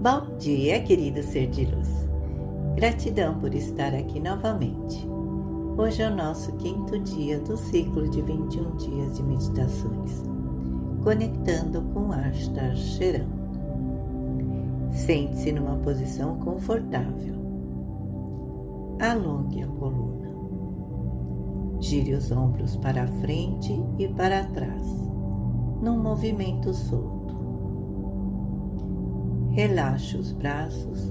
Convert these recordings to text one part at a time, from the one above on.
Bom dia, querido ser de luz. Gratidão por estar aqui novamente. Hoje é o nosso quinto dia do ciclo de 21 dias de meditações, conectando com Ashtar Sheram. Sente-se numa posição confortável. Alongue a coluna. Gire os ombros para frente e para trás, num movimento solto. Relaxe os braços,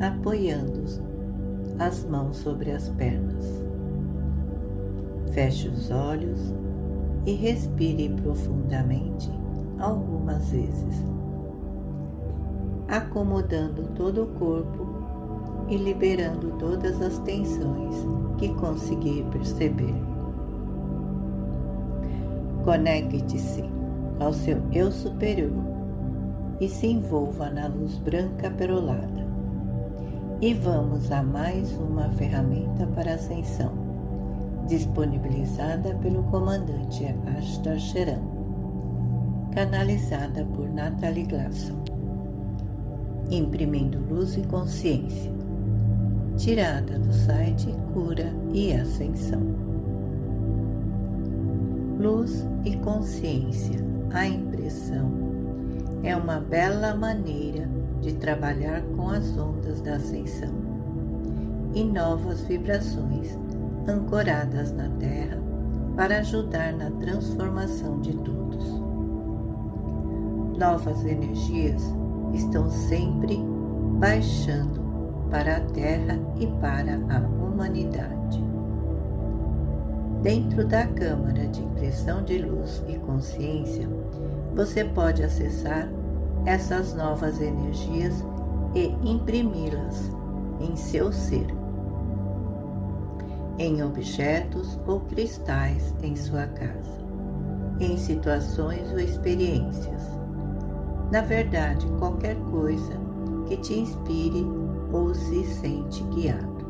apoiando as mãos sobre as pernas. Feche os olhos e respire profundamente algumas vezes, acomodando todo o corpo e liberando todas as tensões que conseguir perceber. Conecte-se ao seu eu superior e se envolva na luz branca perolada. E vamos a mais uma ferramenta para ascensão, disponibilizada pelo comandante Ashtar Sheran, canalizada por Natalie Glasson. Imprimindo Luz e Consciência, tirada do site Cura e Ascensão. Luz e consciência, a impressão é uma bela maneira de trabalhar com as ondas da ascensão e novas vibrações ancoradas na Terra para ajudar na transformação de todos. Novas energias estão sempre baixando para a Terra e para a humanidade. Dentro da Câmara de Impressão de Luz e Consciência, você pode acessar essas novas energias e imprimi-las em seu ser, em objetos ou cristais em sua casa, em situações ou experiências. Na verdade, qualquer coisa que te inspire ou se sente guiado.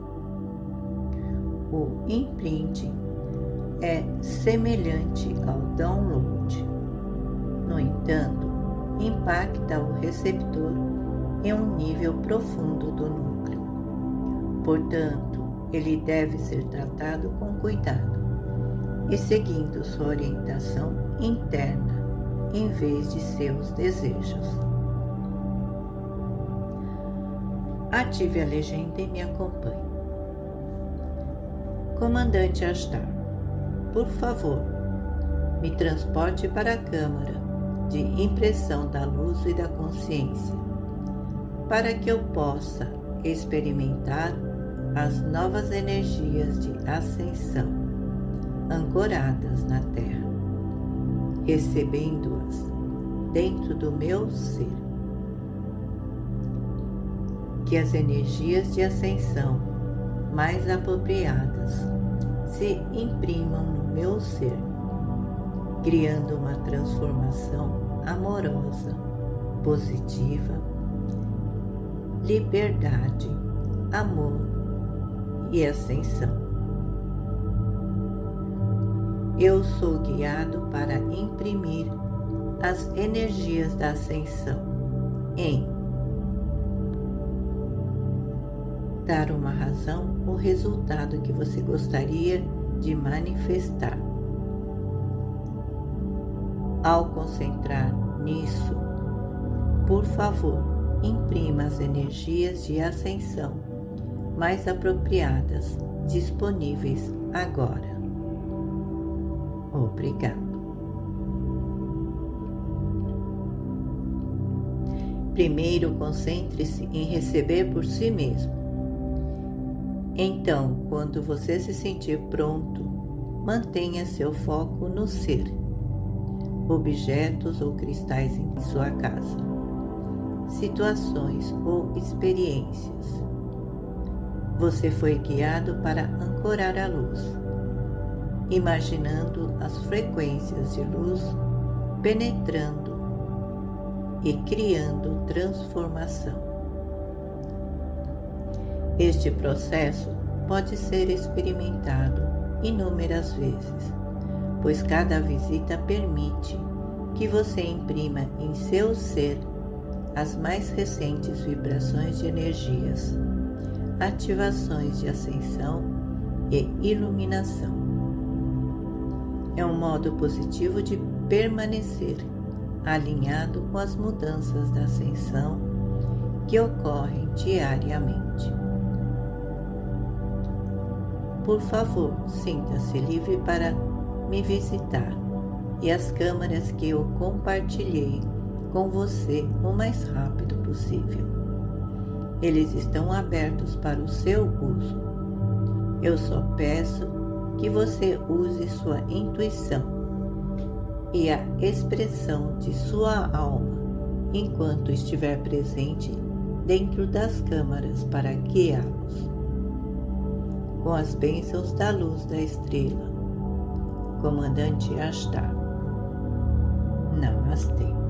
O imprinting é semelhante ao download. No entanto, impacta o receptor em um nível profundo do núcleo. Portanto, ele deve ser tratado com cuidado e seguindo sua orientação interna em vez de seus desejos. Ative a legenda e me acompanhe. Comandante Astar, por favor, me transporte para a Câmara de impressão da luz e da consciência, para que eu possa experimentar as novas energias de ascensão ancoradas na Terra, recebendo-as dentro do meu ser. Que as energias de ascensão mais apropriadas se imprimam no meu ser criando uma transformação amorosa, positiva, liberdade, amor e ascensão. Eu sou guiado para imprimir as energias da ascensão em dar uma razão ou resultado que você gostaria de manifestar. Ao concentrar nisso, por favor, imprima as energias de ascensão mais apropriadas disponíveis agora. Obrigado. Primeiro, concentre-se em receber por si mesmo. Então, quando você se sentir pronto, mantenha seu foco no ser objetos ou cristais em sua casa, situações ou experiências. Você foi guiado para ancorar a luz, imaginando as frequências de luz penetrando e criando transformação. Este processo pode ser experimentado inúmeras vezes pois cada visita permite que você imprima em seu ser as mais recentes vibrações de energias, ativações de ascensão e iluminação. É um modo positivo de permanecer alinhado com as mudanças da ascensão que ocorrem diariamente. Por favor, sinta-se livre para me visitar e as câmaras que eu compartilhei com você o mais rápido possível. Eles estão abertos para o seu uso. Eu só peço que você use sua intuição e a expressão de sua alma enquanto estiver presente dentro das câmaras para guiá-los. Com as bênçãos da luz da estrela, Comandante Ashtar. Namastê.